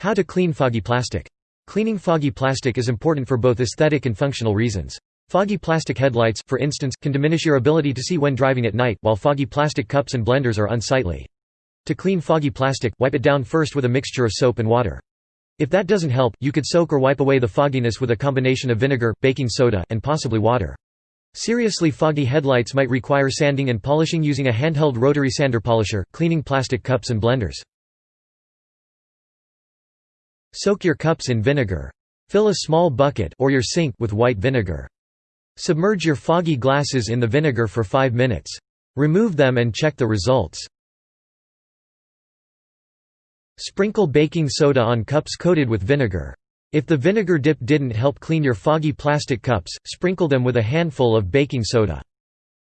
How to clean foggy plastic. Cleaning foggy plastic is important for both aesthetic and functional reasons. Foggy plastic headlights, for instance, can diminish your ability to see when driving at night, while foggy plastic cups and blenders are unsightly. To clean foggy plastic, wipe it down first with a mixture of soap and water. If that doesn't help, you could soak or wipe away the fogginess with a combination of vinegar, baking soda, and possibly water. Seriously foggy headlights might require sanding and polishing using a handheld rotary sander polisher, cleaning plastic cups and blenders. Soak your cups in vinegar. Fill a small bucket or your sink with white vinegar. Submerge your foggy glasses in the vinegar for 5 minutes. Remove them and check the results. Sprinkle baking soda on cups coated with vinegar. If the vinegar dip didn't help clean your foggy plastic cups, sprinkle them with a handful of baking soda.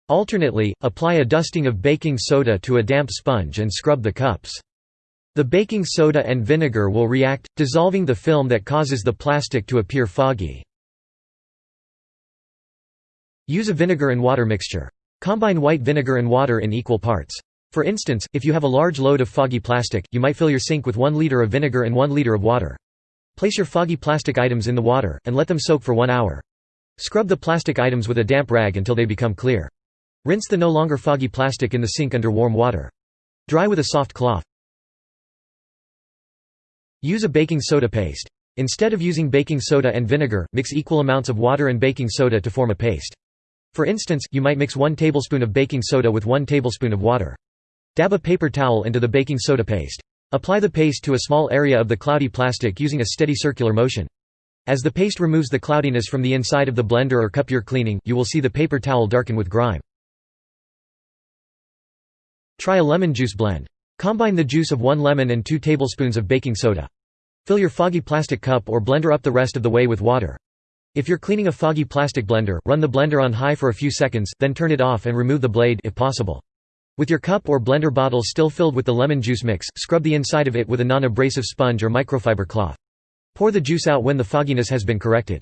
Alternately, apply a dusting of baking soda to a damp sponge and scrub the cups. The baking soda and vinegar will react, dissolving the film that causes the plastic to appear foggy. Use a vinegar and water mixture. Combine white vinegar and water in equal parts. For instance, if you have a large load of foggy plastic, you might fill your sink with 1 liter of vinegar and 1 liter of water. Place your foggy plastic items in the water, and let them soak for one hour. Scrub the plastic items with a damp rag until they become clear. Rinse the no longer foggy plastic in the sink under warm water. Dry with a soft cloth. Use a baking soda paste. Instead of using baking soda and vinegar, mix equal amounts of water and baking soda to form a paste. For instance, you might mix 1 tablespoon of baking soda with 1 tablespoon of water. Dab a paper towel into the baking soda paste. Apply the paste to a small area of the cloudy plastic using a steady circular motion. As the paste removes the cloudiness from the inside of the blender or cup you're cleaning, you will see the paper towel darken with grime. Try a lemon juice blend. Combine the juice of 1 lemon and 2 tablespoons of baking soda. Fill your foggy plastic cup or blender up the rest of the way with water. If you're cleaning a foggy plastic blender, run the blender on high for a few seconds, then turn it off and remove the blade if possible. With your cup or blender bottle still filled with the lemon juice mix, scrub the inside of it with a non-abrasive sponge or microfiber cloth. Pour the juice out when the fogginess has been corrected.